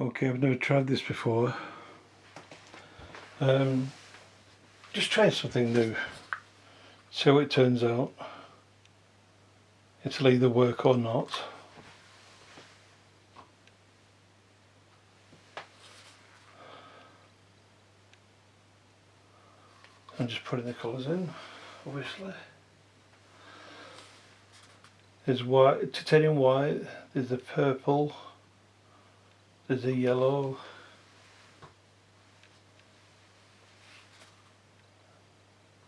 Okay, I've never tried this before. Um, just trying something new. See how it turns out. It'll either work or not. I'm just putting the colours in, obviously. There's white, titanium white, there's the purple, there's the yellow,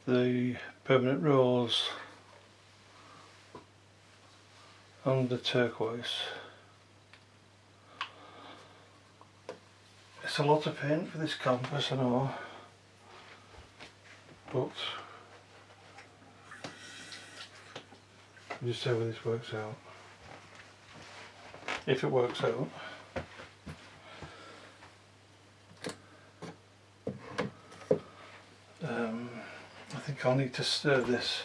the permanent rose and the turquoise. It's a lot of paint for this canvas I know but just see how this works out. If it works out. I think I'll need to stir this.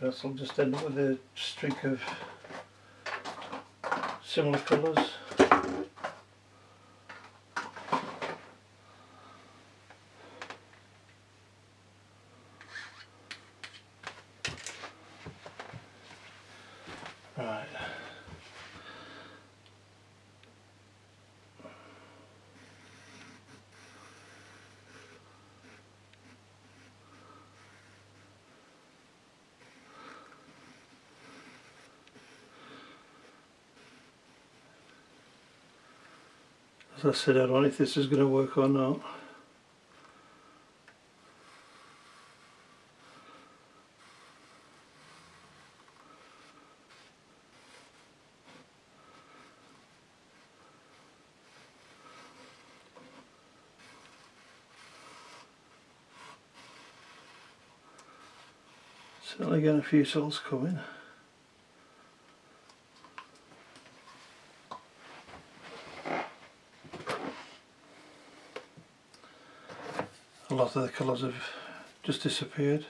Else I'll just end up with a streak of similar colours. Right. As I said, I don't know if this is going to work or not. Certainly getting a few souls coming. Lot of the colours have just disappeared.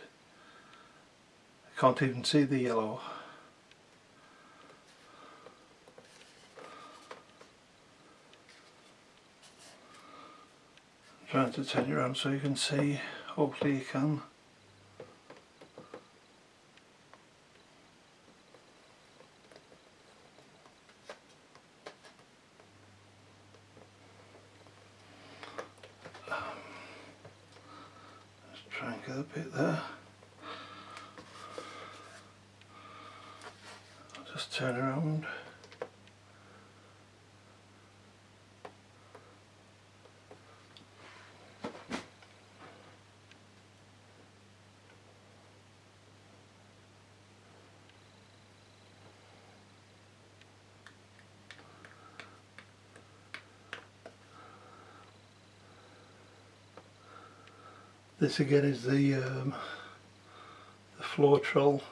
I can't even see the yellow. I'm trying to turn you around so you can see, hopefully you can. And get a bit there. I'll just turn around. This again is the, um, the Floetrol,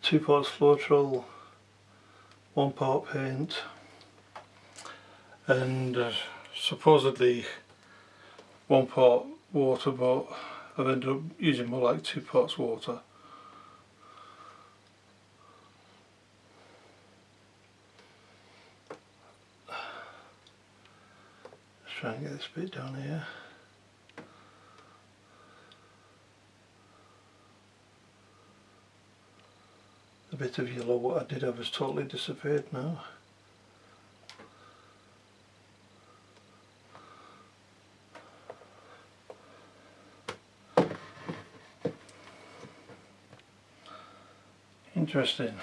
two parts Floetrol, one part paint and uh, supposedly one part water but I've ended up using more like two parts water. Try and get this bit down here. The bit of yellow what I did have has totally disappeared now. Interesting.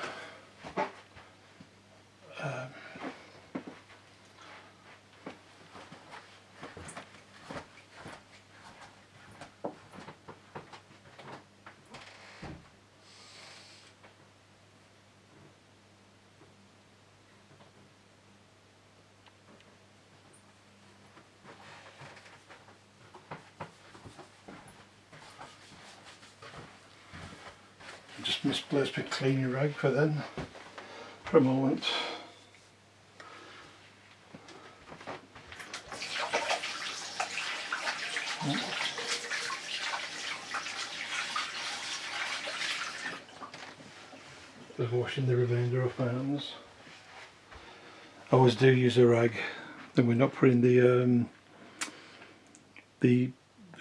Just misplaced my cleaning rag for then for a moment. of washing the remainder off my hands. I always do use a rag, then we're not putting the um, the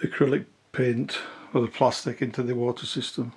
acrylic paint or the plastic into the water system.